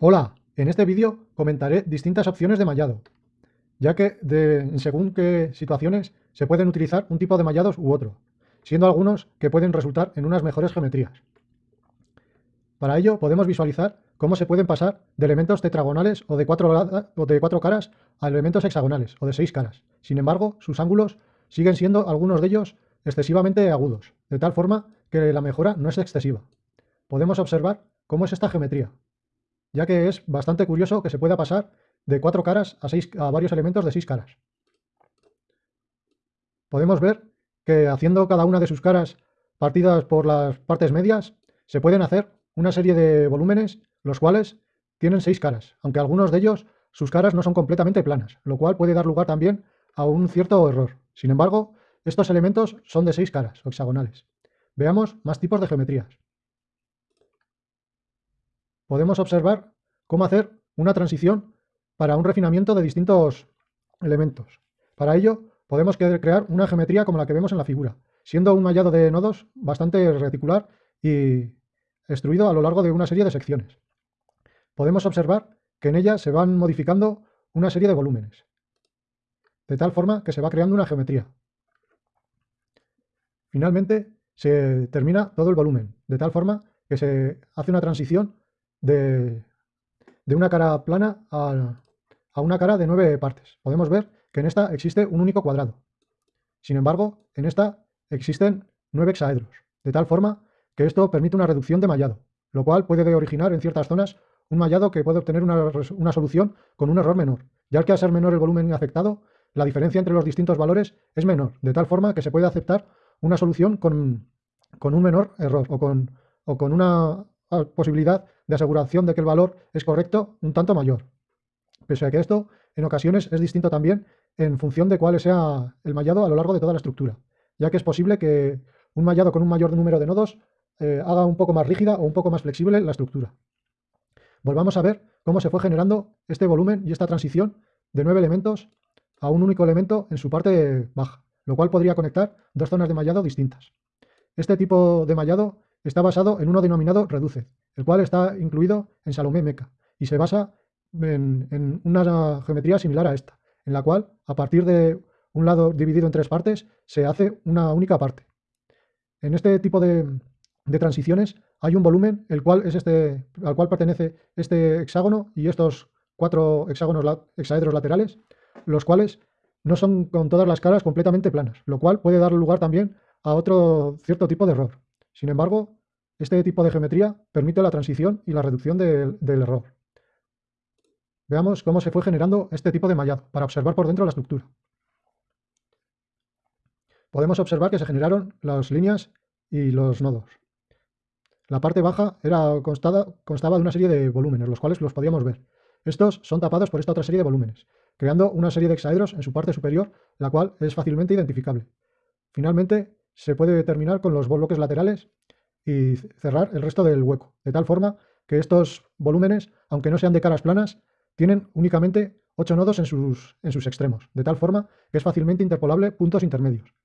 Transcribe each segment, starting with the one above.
Hola, en este vídeo comentaré distintas opciones de mallado, ya que de, según qué situaciones se pueden utilizar un tipo de mallados u otro, siendo algunos que pueden resultar en unas mejores geometrías. Para ello podemos visualizar cómo se pueden pasar de elementos tetragonales o de cuatro, o de cuatro caras a elementos hexagonales o de seis caras. Sin embargo, sus ángulos siguen siendo algunos de ellos excesivamente agudos, de tal forma que la mejora no es excesiva. Podemos observar cómo es esta geometría, ya que es bastante curioso que se pueda pasar de cuatro caras a, seis, a varios elementos de seis caras. Podemos ver que haciendo cada una de sus caras partidas por las partes medias, se pueden hacer una serie de volúmenes, los cuales tienen seis caras, aunque algunos de ellos sus caras no son completamente planas, lo cual puede dar lugar también a un cierto error. Sin embargo, estos elementos son de seis caras, hexagonales. Veamos más tipos de geometrías podemos observar cómo hacer una transición para un refinamiento de distintos elementos. Para ello, podemos crear una geometría como la que vemos en la figura, siendo un mallado de nodos bastante reticular y extruido a lo largo de una serie de secciones. Podemos observar que en ella se van modificando una serie de volúmenes, de tal forma que se va creando una geometría. Finalmente, se termina todo el volumen, de tal forma que se hace una transición de, una cara plana a, a una cara de nueve partes. Podemos ver que en esta existe un único cuadrado. Sin embargo, en esta existen nueve hexaedros, de tal forma que esto permite una reducción de mallado, lo cual puede originar en ciertas zonas un mallado que puede obtener una, una, solución con un error menor, ya que al ser menor el volumen afectado, la diferencia entre los distintos valores es menor, de tal forma que se puede aceptar una solución con, con un menor error o con, o con una posibilidad de aseguración de que el valor es correcto un tanto mayor. Pese a que esto en ocasiones es distinto también en función de cuál sea el mallado a lo largo de toda la estructura, ya que es posible que un mallado con un mayor número de nodos eh, haga un poco más rígida o un poco más flexible la estructura. Volvamos a ver cómo se fue generando este volumen y esta transición de nueve elementos a un único elemento en su parte baja, lo cual podría conectar dos zonas de mallado distintas. Este tipo de mallado está basado en uno denominado Reduce, el cual está incluido en Salomé Meca y se basa en, una geometría similar a esta, en la cual a partir de un lado dividido en tres partes se hace una única parte. En este tipo de, transiciones hay un volumen el cual es este, al cual pertenece este hexágono y estos cuatro hexágonos hexaedros laterales, los cuales no son con todas las caras completamente planas, lo cual puede dar lugar también a otro cierto tipo de error. Sin embargo, este tipo de geometría permite la transición y la reducción del error. Veamos cómo se fue generando este tipo de mallado para observar por dentro la estructura. Podemos observar que se generaron las líneas y los nodos. La parte baja era constaba de una serie de volúmenes, los cuales los podíamos ver. Estos son tapados por esta otra serie de volúmenes, creando una serie de hexaedros en su parte superior, la cual es fácilmente identificable. Finalmente, se puede terminar con los bloques laterales y cerrar el resto del hueco, de tal forma que estos volúmenes, aunque no sean de caras planas, tienen únicamente 8 nodos en sus, en sus extremos, de tal forma que es fácilmente interpolable puntos intermedios,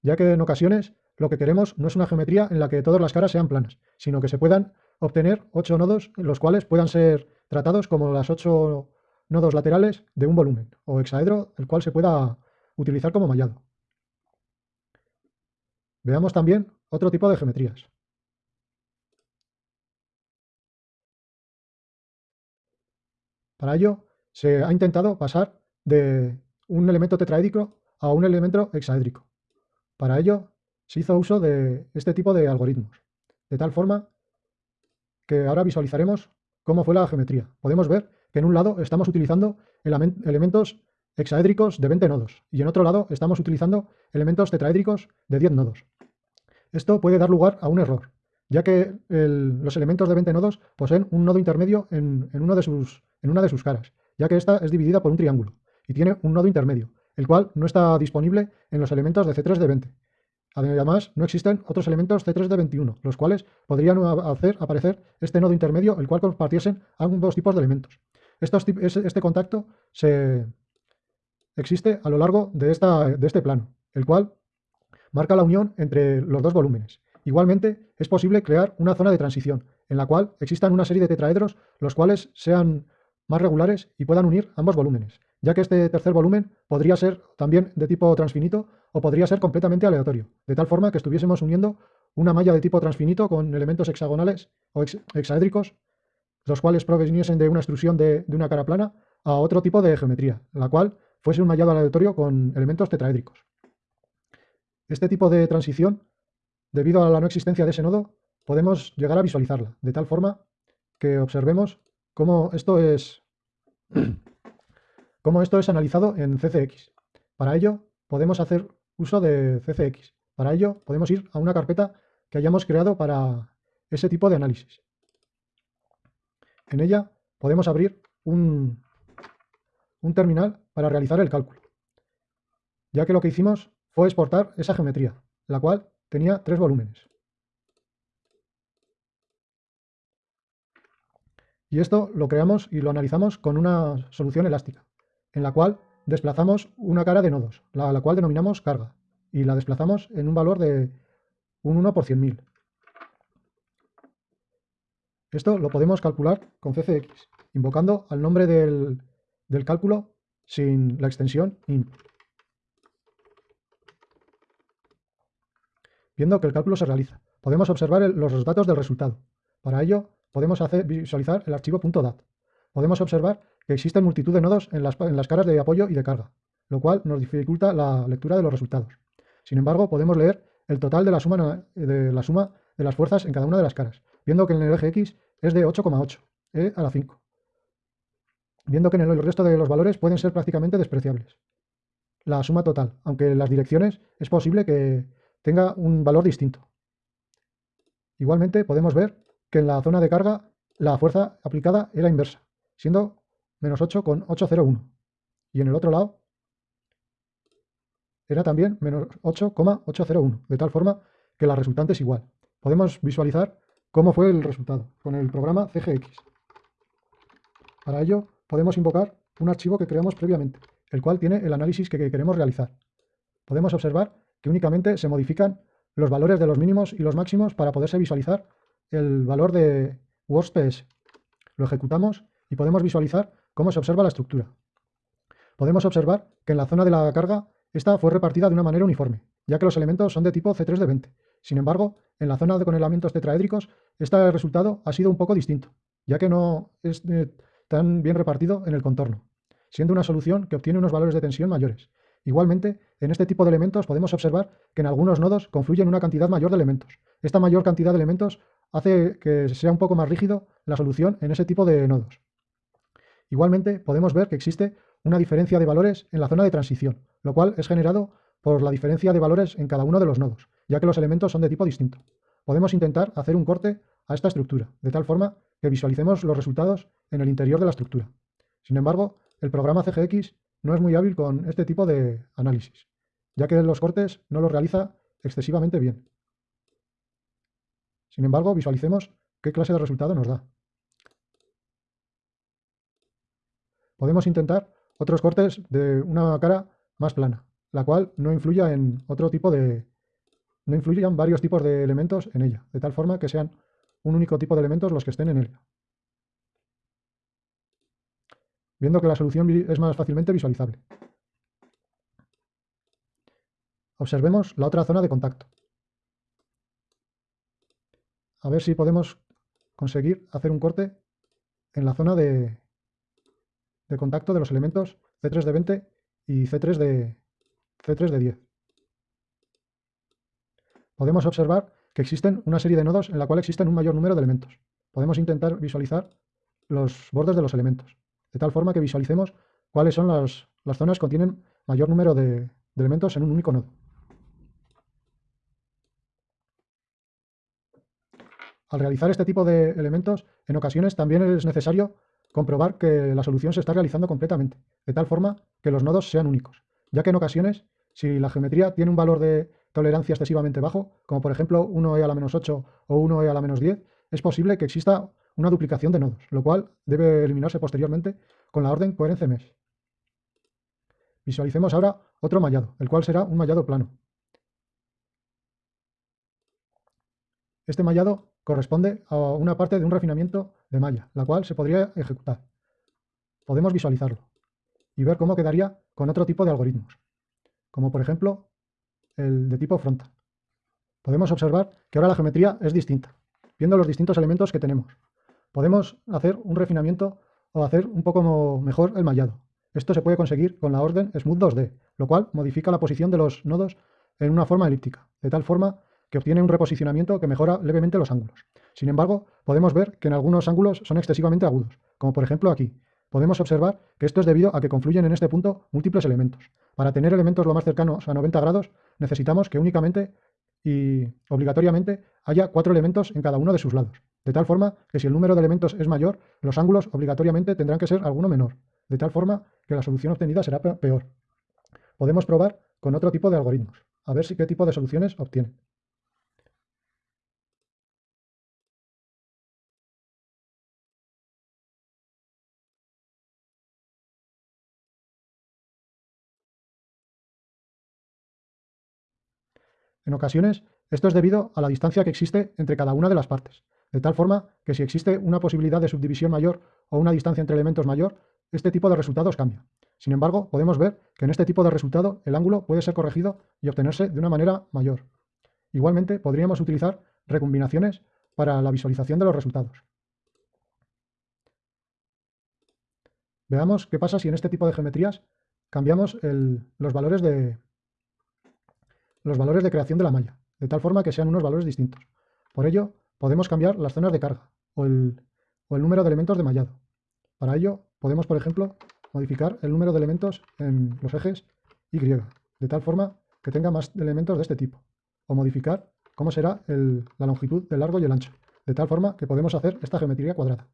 ya que en ocasiones lo que queremos no es una geometría en la que todas las caras sean planas, sino que se puedan obtener 8 nodos en los cuales puedan ser tratados como las 8 nodos laterales de un volumen o hexaedro, el cual se pueda utilizar como mallado. Veamos también otro tipo de geometrías. Para ello, se ha intentado pasar de un elemento tetraédrico a un elemento hexaédrico. Para ello, se hizo uso de este tipo de algoritmos, de tal forma que ahora visualizaremos cómo fue la geometría. Podemos ver que en un lado estamos utilizando elementos hexaédricos de 20 nodos y en otro lado estamos utilizando elementos tetraédricos de 10 nodos. Esto puede dar lugar a un error, ya que los elementos de 20 nodos poseen un nodo intermedio en, una de sus caras, ya que esta es dividida por un triángulo y tiene un nodo intermedio, el cual no está disponible en los elementos de C3 de 20. Además, no existen otros elementos C3 de 21, los cuales podrían hacer aparecer este nodo intermedio, el cual compartiesen ambos tipos de elementos. este contacto existe a lo largo de, de este plano, el cual marca la unión entre los dos volúmenes. Igualmente, es posible crear una zona de transición, en la cual existan una serie de tetraedros los cuales sean más regulares y puedan unir ambos volúmenes, ya que este tercer volumen podría ser también de tipo transfinito o podría ser completamente aleatorio, de tal forma que estuviésemos uniendo una malla de tipo transfinito con elementos hexagonales o hexaédricos, los cuales proveniesen de una extrusión de, de una cara plana a otro tipo de geometría, la cual fuese un mallado aleatorio con elementos tetraédricos. Este tipo de transición, debido a la no existencia de ese nodo, podemos llegar a visualizarla, de tal forma que observemos cómo esto es, cómo esto es analizado en CCX. Para ello, podemos hacer uso de CCX. Para ello, podemos ir a una carpeta que hayamos creado para ese tipo de análisis. En ella podemos abrir un, un terminal para realizar el cálculo, ya que lo que hicimos fue exportar esa geometría, la cual tenía tres volúmenes. Y esto lo creamos y lo analizamos con una solución elástica, en la cual desplazamos una cara de nodos, la, la cual denominamos carga, y la desplazamos en un valor de un 1 por 100.000. Esto lo podemos calcular con CCX, invocando al nombre del, cálculo sin la extensión int. Viendo que el cálculo se realiza, podemos observar los datos del resultado. Para ello, podemos hacer, visualizar el archivo .dat. Podemos observar que existen multitud de nodos en las, en las caras de apoyo y de carga, lo cual nos dificulta la lectura de los resultados. Sin embargo, podemos leer el total de la suma de, la suma de las fuerzas en cada una de las caras, viendo que en el eje X es de 8,8, E a la 5, viendo que en el resto de los valores pueden ser prácticamente despreciables. La suma total, aunque en las direcciones es posible que tenga un valor distinto. Igualmente podemos ver que en la zona de carga la fuerza aplicada era inversa, siendo menos 8,801. Y en el otro lado era también menos 8,801, de tal forma que la resultante es igual. Podemos visualizar cómo fue el resultado con el programa CGX. Para ello podemos invocar un archivo que creamos previamente, el cual tiene el análisis que queremos realizar. Podemos observar que únicamente se modifican los valores de los mínimos y los máximos para poderse visualizar el valor de WordPS. Lo ejecutamos y podemos visualizar cómo se observa la estructura. Podemos observar que en la zona de la carga esta fue repartida de una manera uniforme, ya que los elementos son de tipo C3 de 20. Sin embargo, en la zona de conelamientos tetraédricos, este resultado ha sido un poco distinto, ya que no es eh, tan bien repartido en el contorno, siendo una solución que obtiene unos valores de tensión mayores. Igualmente, en este tipo de elementos podemos observar que en algunos nodos confluyen una cantidad mayor de elementos. Esta mayor cantidad de elementos hace que sea un poco más rígido la solución en ese tipo de nodos. Igualmente, podemos ver que existe una diferencia de valores en la zona de transición, lo cual es generado por la diferencia de valores en cada uno de los nodos, ya que los elementos son de tipo distinto. Podemos intentar hacer un corte a esta estructura, de tal forma que visualicemos los resultados en el interior de la estructura. Sin embargo, el programa CGX no es muy hábil con este tipo de análisis, ya que los cortes no los realiza excesivamente bien. Sin embargo, visualicemos qué clase de resultado nos da. Podemos intentar otros cortes de una cara más plana, la cual no influya en otro tipo de... no influyan varios tipos de elementos en ella, de tal forma que sean un único tipo de elementos los que estén en ella. Viendo que la solución es más fácilmente visualizable. Observemos la otra zona de contacto a ver si podemos conseguir hacer un corte en la zona de, contacto de los elementos C3 de 20 y C3 de, C3 de 10. Podemos observar que existen una serie de nodos en la cual existen un mayor número de elementos. Podemos intentar visualizar los bordes de los elementos, de tal forma que visualicemos cuáles son las, zonas que contienen mayor número de elementos en un único nodo. Al realizar este tipo de elementos, en ocasiones también es necesario comprobar que la solución se está realizando completamente, de tal forma que los nodos sean únicos, ya que en ocasiones, si la geometría tiene un valor de tolerancia excesivamente bajo, como por ejemplo 1e a la menos 8 o 1e a la menos 10, es posible que exista una duplicación de nodos, lo cual debe eliminarse posteriormente con la orden coherencia mesh. Visualicemos ahora otro mallado, el cual será un mallado plano. Este mallado corresponde a una parte de un refinamiento de malla, la cual se podría ejecutar. Podemos visualizarlo y ver cómo quedaría con otro tipo de algoritmos, como por ejemplo el de tipo frontal. Podemos observar que ahora la geometría es distinta, viendo los distintos elementos que tenemos. Podemos hacer un refinamiento o hacer un poco mejor el mallado. Esto se puede conseguir con la orden Smooth 2D, lo cual modifica la posición de los nodos en una forma elíptica, de tal forma que obtiene un reposicionamiento que mejora levemente los ángulos. Sin embargo, podemos ver que en algunos ángulos son excesivamente agudos, como por ejemplo aquí. Podemos observar que esto es debido a que confluyen en este punto múltiples elementos. Para tener elementos lo más cercanos a 90 grados, necesitamos que únicamente y obligatoriamente haya cuatro elementos en cada uno de sus lados. De tal forma que si el número de elementos es mayor, los ángulos obligatoriamente tendrán que ser alguno menor. De tal forma que la solución obtenida será peor. Podemos probar con otro tipo de algoritmos, a ver si qué tipo de soluciones obtienen. En ocasiones, esto es debido a la distancia que existe entre cada una de las partes, de tal forma que si existe una posibilidad de subdivisión mayor o una distancia entre elementos mayor, este tipo de resultados cambia. Sin embargo, podemos ver que en este tipo de resultado el ángulo puede ser corregido y obtenerse de una manera mayor. Igualmente, podríamos utilizar recombinaciones para la visualización de los resultados. Veamos qué pasa si en este tipo de geometrías cambiamos los, valores de, los valores de creación de la malla, de tal forma que sean unos valores distintos. Por ello, podemos cambiar las zonas de carga o el, o el número de elementos de mallado. Para ello, podemos, por ejemplo, modificar el número de elementos en los ejes Y, de tal forma que tenga más elementos de este tipo, o modificar cómo será la longitud del largo y el ancho, de tal forma que podemos hacer esta geometría cuadrada.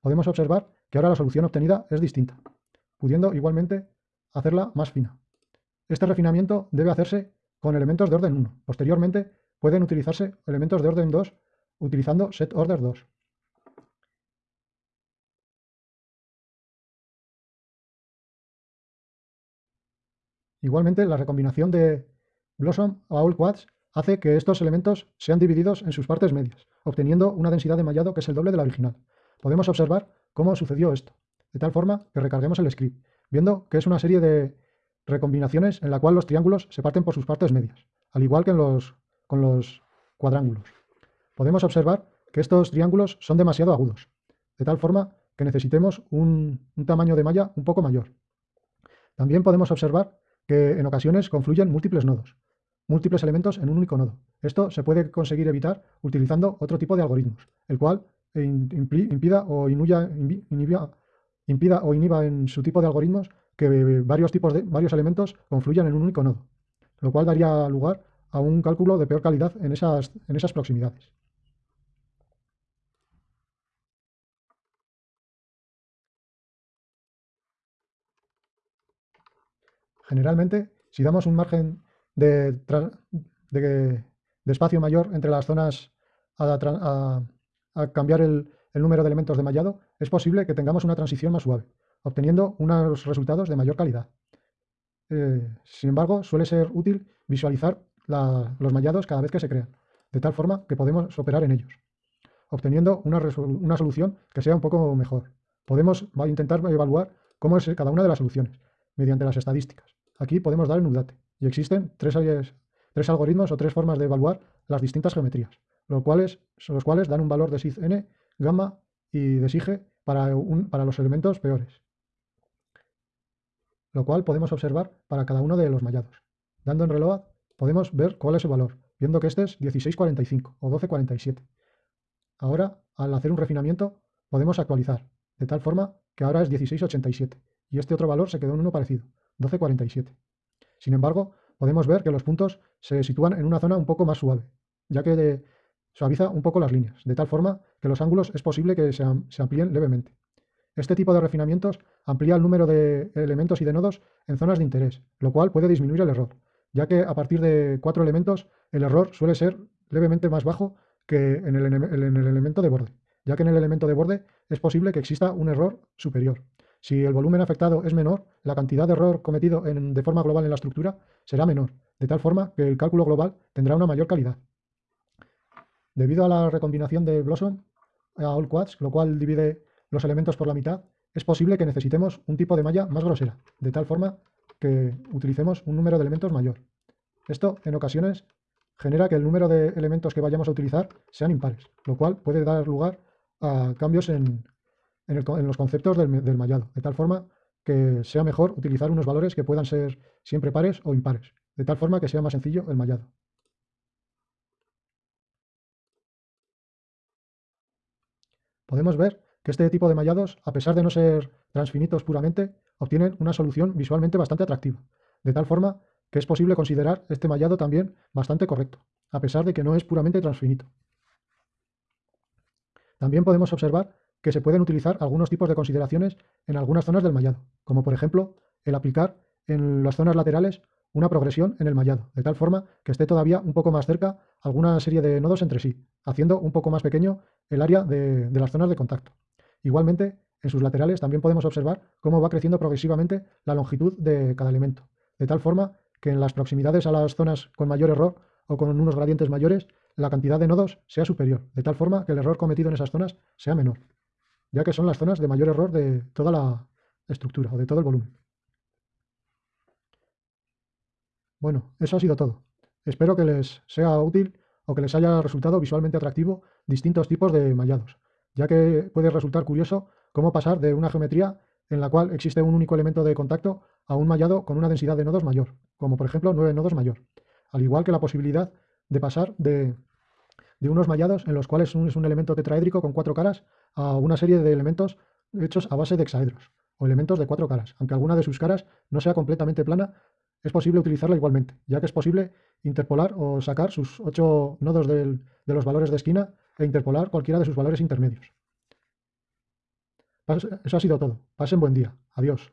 Podemos observar que ahora la solución obtenida es distinta, pudiendo igualmente hacerla más fina. Este refinamiento debe hacerse con elementos de orden 1. Posteriormente pueden utilizarse elementos de orden 2 utilizando set order 2. Igualmente, la recombinación de Blossom a All Quads hace que estos elementos sean divididos en sus partes medias, obteniendo una densidad de mallado que es el doble de la original. Podemos observar cómo sucedió esto, de tal forma que recarguemos el script, viendo que es una serie de recombinaciones en la cual los triángulos se parten por sus partes medias, al igual que en los, con los cuadrángulos. Podemos observar que estos triángulos son demasiado agudos, de tal forma que necesitemos un tamaño de malla un poco mayor. También podemos observar que en ocasiones confluyen múltiples nodos, múltiples elementos en un único nodo. Esto se puede conseguir evitar utilizando otro tipo de algoritmos, el cual impida o, impida o inhiba en su tipo de algoritmos que varios tipos de varios elementos confluyan en un único nodo, lo cual daría lugar a un cálculo de peor calidad en esas, en esas proximidades. Generalmente, si damos un margen de, espacio mayor entre las zonas a, cambiar el, número de elementos de mallado, es posible que tengamos una transición más suave, obteniendo unos resultados de mayor calidad. Eh, sin embargo, suele ser útil visualizar los mallados cada vez que se crean, de tal forma que podemos operar en ellos, obteniendo una, una solución que sea un poco mejor. Podemos intentar evaluar cómo es cada una de las soluciones, mediante las estadísticas. Aquí podemos dar en UDATE y existen tres, tres algoritmos o tres formas de evaluar las distintas geometrías, los cuales, los cuales dan un valor de SIG n, gamma y de SIG para, para los elementos peores, lo cual podemos observar para cada uno de los mallados. Dando en reload podemos ver cuál es su valor, viendo que este es 1645 o 1247. Ahora, al hacer un refinamiento, podemos actualizar, de tal forma que ahora es 1687, y este otro valor se quedó en uno parecido, 12,47. Sin embargo, podemos ver que los puntos se sitúan en una zona un poco más suave, ya que suaviza un poco las líneas, de tal forma que los ángulos es posible que se amplíen levemente. Este tipo de refinamientos amplía el número de elementos y de nodos en zonas de interés, lo cual puede disminuir el error, ya que a partir de cuatro elementos el error suele ser levemente más bajo que en el, en el elemento de borde, ya que en el elemento de borde es posible que exista un error superior. Si el volumen afectado es menor, la cantidad de error cometido de forma global en la estructura será menor, de tal forma que el cálculo global tendrá una mayor calidad. Debido a la recombinación de Blossom a All Quads, lo cual divide los elementos por la mitad, es posible que necesitemos un tipo de malla más grosera, de tal forma que utilicemos un número de elementos mayor. Esto, en ocasiones, genera que el número de elementos que vayamos a utilizar sean impares, lo cual puede dar lugar a cambios en, los conceptos del, del, mallado, de tal forma que sea mejor utilizar unos valores que puedan ser siempre pares o impares, de tal forma que sea más sencillo el mallado. Podemos ver que este tipo de mallados, a pesar de no ser transfinitos puramente, obtienen una solución visualmente bastante atractiva, de tal forma que es posible considerar este mallado también bastante correcto, a pesar de que no es puramente transfinito. También podemos observar que se pueden utilizar algunos tipos de consideraciones en algunas zonas del mallado, como por ejemplo el aplicar en las zonas laterales una progresión en el mallado, de tal forma que esté todavía un poco más cerca alguna serie de nodos entre sí, haciendo un poco más pequeño el área de, las zonas de contacto. Igualmente, en sus laterales también podemos observar cómo va creciendo progresivamente la longitud de cada elemento, de tal forma que en las proximidades a las zonas con mayor error o con unos gradientes mayores, la cantidad de nodos sea superior, de tal forma que el error cometido en esas zonas sea menor, ya que son las zonas de mayor error de toda la estructura o de todo el volumen. Bueno, eso ha sido todo. Espero que les sea útil o que les haya resultado visualmente atractivo distintos tipos de mallados, ya que puede resultar curioso cómo pasar de una geometría en la cual existe un único elemento de contacto a un mallado con una densidad de nodos mayor, como por ejemplo 9 nodos mayor, al igual que la posibilidad de pasar de, unos mallados en los cuales es un elemento tetraédrico con cuatro caras a una serie de elementos hechos a base de hexaedros, o elementos de cuatro caras. Aunque alguna de sus caras no sea completamente plana, es posible utilizarla igualmente, ya que es posible interpolar o sacar sus ocho nodos de los valores de esquina e interpolar cualquiera de sus valores intermedios. Eso ha sido todo. Pasen buen día. Adiós.